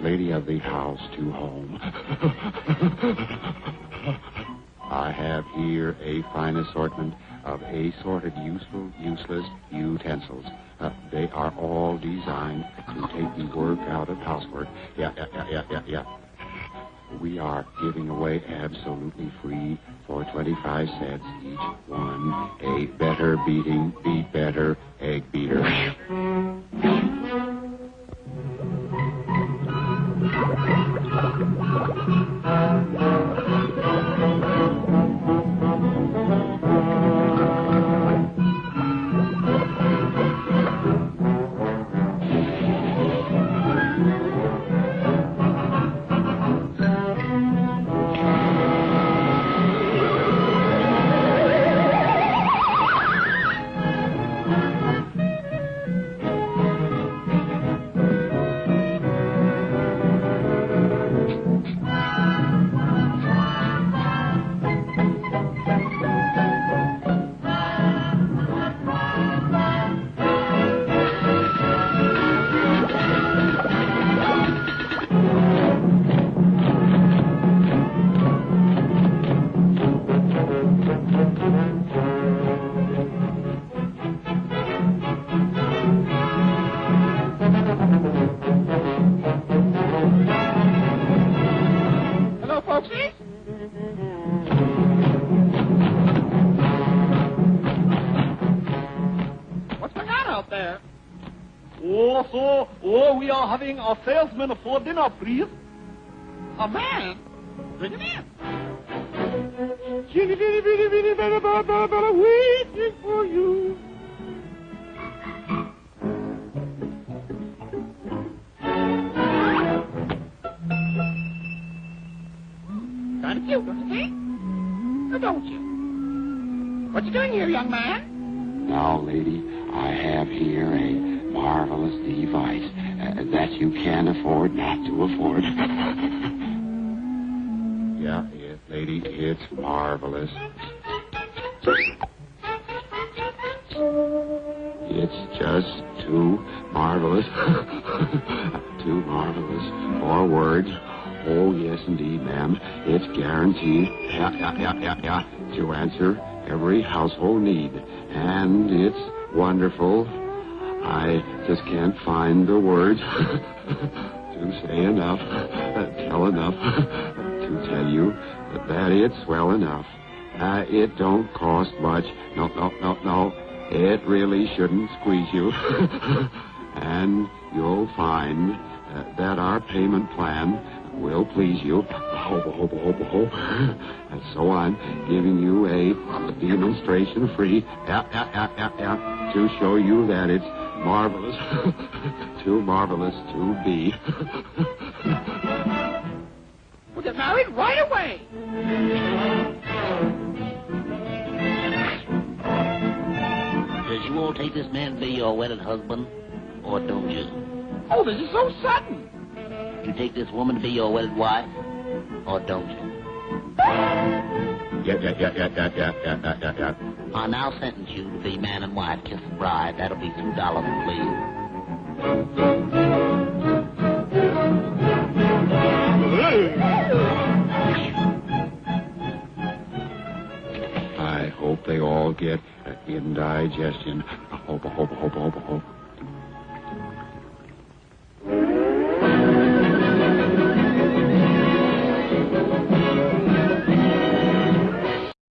lady of the house to home? I have here a fine assortment of assorted useful, useless utensils. Uh, they are all designed to take the work out of housework. Yeah, yeah, yeah, yeah, yeah. We are giving away absolutely free for 25 cents each one a better beating, beat better egg beater. What's going on out there? Oh, so, oh, we are having a salesman for dinner, please. A man? Bring him in. Chitty, bitty, bitty, bitty, waiting for you. You think? Or don't you? What you doing here, young man? Now, lady, I have here a marvelous device uh, that you can afford not to afford. yeah, it, lady, it's marvelous. It's just too marvelous. too marvelous for words. Oh, yes, indeed, ma'am. It's guaranteed. Yeah, yeah, yeah, yeah. To answer every household need. And it's wonderful. I just can't find the words to say enough, uh, tell enough, to tell you that it's well enough. Uh, it don't cost much. No, no, no, no. It really shouldn't squeeze you. and you'll find uh, that our payment plan will please you. Ho, ho, ho, ho, ho. And so I'm giving you a demonstration free, yeah, yeah, yeah, yeah, yeah, to show you that it's marvelous, too marvelous to be. We'll get married right away. Does you all take this man to be your wedded husband, or don't you? Oh, this is so sudden. You take this woman to be your wedded wife, or don't you? yeah, yeah, yeah, yeah, yeah, yeah, yeah, yeah, yeah. I now sentence you to be man and wife, kiss the bride. That'll be two dollars, please. I hope they all get indigestion. I hope, I hope, I hope, I hope, I hope.